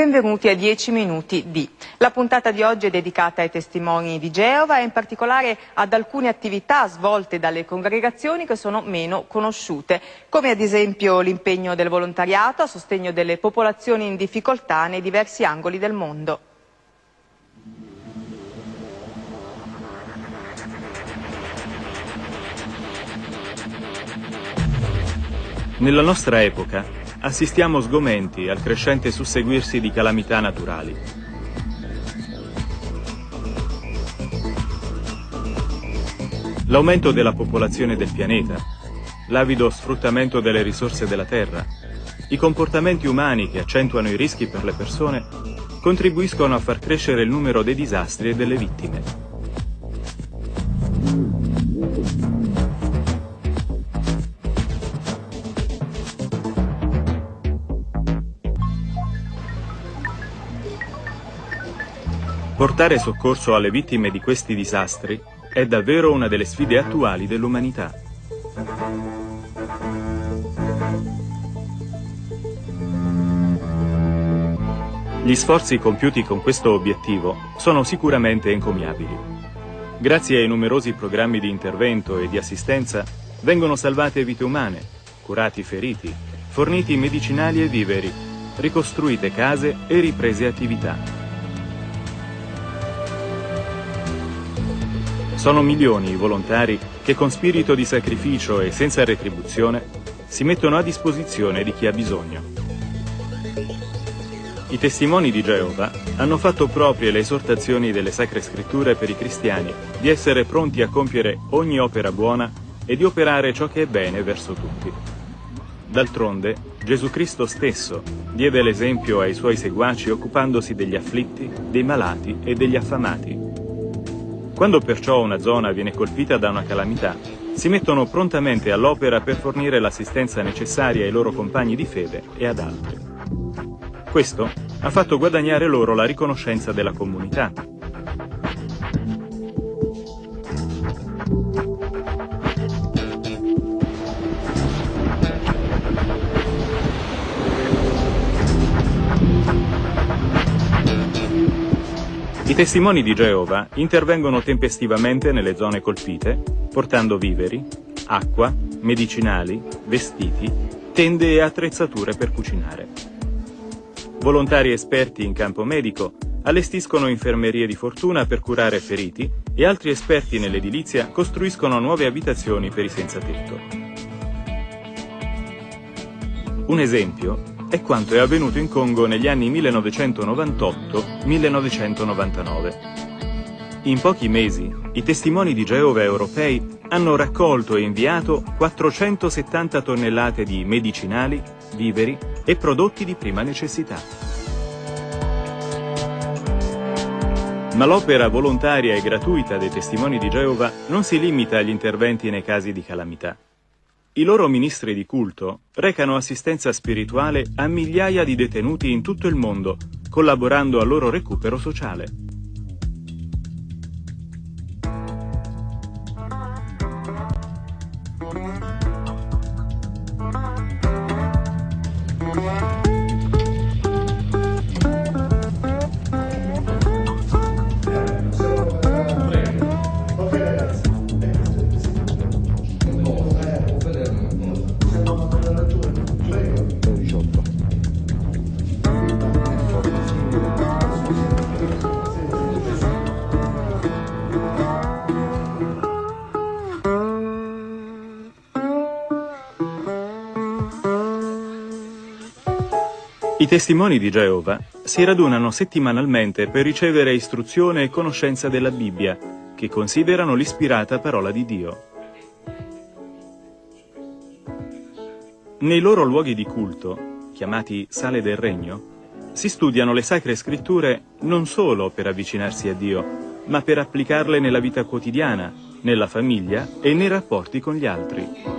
Benvenuti a 10 minuti di. La puntata di oggi è dedicata ai testimoni di Geova e in particolare ad alcune attività svolte dalle congregazioni che sono meno conosciute, come ad esempio l'impegno del volontariato a sostegno delle popolazioni in difficoltà nei diversi angoli del mondo. Nella nostra epoca assistiamo sgomenti al crescente susseguirsi di calamità naturali. L'aumento della popolazione del pianeta, l'avido sfruttamento delle risorse della Terra, i comportamenti umani che accentuano i rischi per le persone contribuiscono a far crescere il numero dei disastri e delle vittime. Portare soccorso alle vittime di questi disastri è davvero una delle sfide attuali dell'umanità. Gli sforzi compiuti con questo obiettivo sono sicuramente encomiabili. Grazie ai numerosi programmi di intervento e di assistenza vengono salvate vite umane, curati feriti, forniti medicinali e viveri, ricostruite case e riprese attività. Sono milioni i volontari che con spirito di sacrificio e senza retribuzione si mettono a disposizione di chi ha bisogno. I testimoni di Geova hanno fatto proprie le esortazioni delle Sacre Scritture per i cristiani di essere pronti a compiere ogni opera buona e di operare ciò che è bene verso tutti. D'altronde, Gesù Cristo stesso diede l'esempio ai suoi seguaci occupandosi degli afflitti, dei malati e degli affamati quando perciò una zona viene colpita da una calamità, si mettono prontamente all'opera per fornire l'assistenza necessaria ai loro compagni di fede e ad altri. Questo ha fatto guadagnare loro la riconoscenza della comunità, I testimoni di Geova intervengono tempestivamente nelle zone colpite, portando viveri, acqua, medicinali, vestiti, tende e attrezzature per cucinare. Volontari esperti in campo medico allestiscono infermerie di fortuna per curare feriti e altri esperti nell'edilizia costruiscono nuove abitazioni per i senza tetto. Un esempio è quanto è avvenuto in Congo negli anni 1998-1999. In pochi mesi, i testimoni di Geova europei hanno raccolto e inviato 470 tonnellate di medicinali, viveri e prodotti di prima necessità. Ma l'opera volontaria e gratuita dei testimoni di Geova non si limita agli interventi nei casi di calamità. I loro ministri di culto recano assistenza spirituale a migliaia di detenuti in tutto il mondo, collaborando al loro recupero sociale. I testimoni di Geova si radunano settimanalmente per ricevere istruzione e conoscenza della Bibbia, che considerano l'ispirata parola di Dio. Nei loro luoghi di culto, chiamati sale del regno, si studiano le sacre scritture non solo per avvicinarsi a Dio, ma per applicarle nella vita quotidiana, nella famiglia e nei rapporti con gli altri.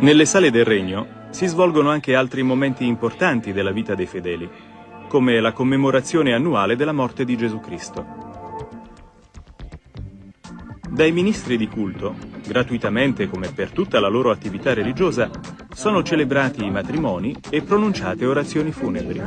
Nelle sale del regno si svolgono anche altri momenti importanti della vita dei fedeli. come la commemorazione annuale della morte di Gesù Cristo. Dai ministri di culto, gratuitamente come per tutta la loro attività religiosa, sono celebrati i matrimoni e pronunciate orazioni funebri.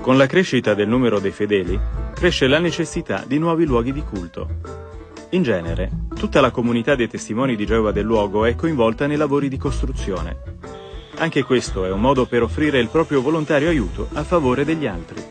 Con la crescita del numero dei fedeli, cresce la necessità di nuovi luoghi di culto. In genere, tutta la comunità dei testimoni di Geova del luogo è coinvolta nei lavori di costruzione. Anche questo è un modo per offrire il proprio volontario aiuto a favore degli altri.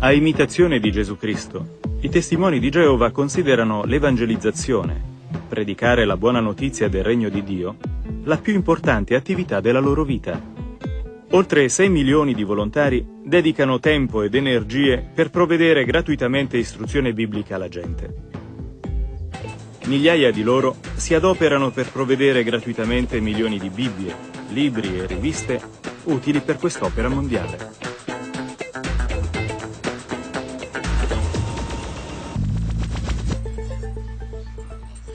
A imitazione di Gesù Cristo, i testimoni di Geova considerano l'evangelizzazione, predicare la buona notizia del regno di Dio, la più importante attività della loro vita. Oltre 6 milioni di volontari dedicano tempo ed energie per provvedere gratuitamente istruzione biblica alla gente. Migliaia di loro si adoperano per provvedere gratuitamente milioni di Bibbie, libri e riviste utili per quest'opera mondiale.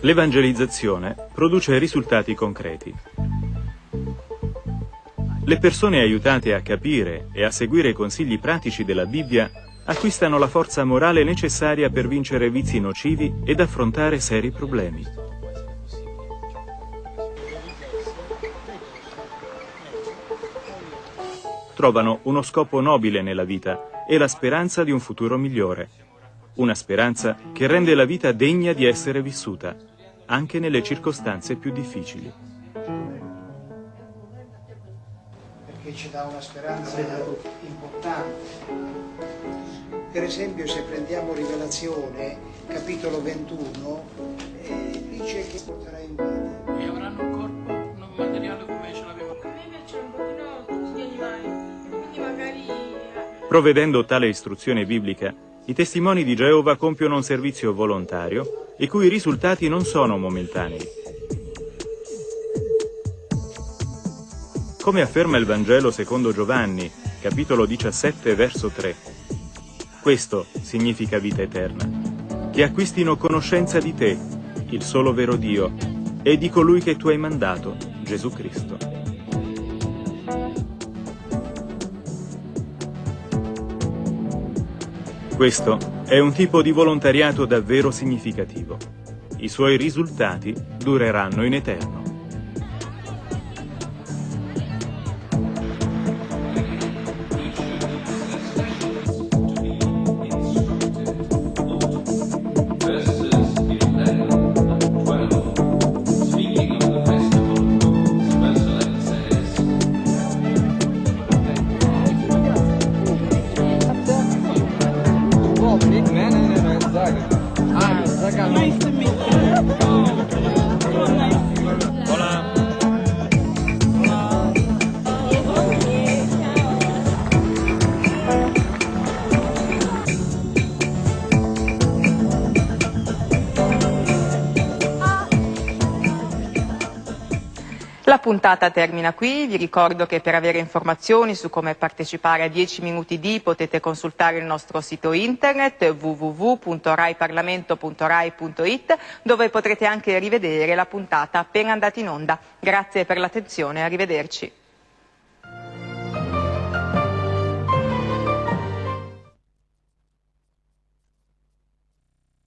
L'evangelizzazione produce risultati concreti. Le persone aiutate a capire e a seguire i consigli pratici della Bibbia acquistano la forza morale necessaria per vincere vizi nocivi ed affrontare seri problemi. Trovano uno scopo nobile nella vita e la speranza di un futuro migliore. Una speranza che rende la vita degna di essere vissuta anche nelle circostanze più difficili. Perché ci dà una speranza importante. Per esempio se prendiamo Rivelazione, capitolo 21, eh, dice che porterà in vita. E avranno un corpo non materiale come ce l'aveva. A me piacciono un pochino tutti gli animali, quindi magari... Provvedendo tale istruzione biblica, i testimoni di Geova compiono un servizio volontario i cui risultati non sono momentanei. Come afferma il Vangelo secondo Giovanni, capitolo 17, verso 3, questo significa vita eterna, che acquistino conoscenza di te, il solo vero Dio, e di colui che tu hai mandato, Gesù Cristo. Questo è un tipo di volontariato davvero significativo. I suoi risultati dureranno in eterno. La puntata termina qui, vi ricordo che per avere informazioni su come partecipare a 10 minuti di potete consultare il nostro sito internet www.raiparlamento.rai.it dove potrete anche rivedere la puntata appena andata in onda. Grazie per l'attenzione, arrivederci.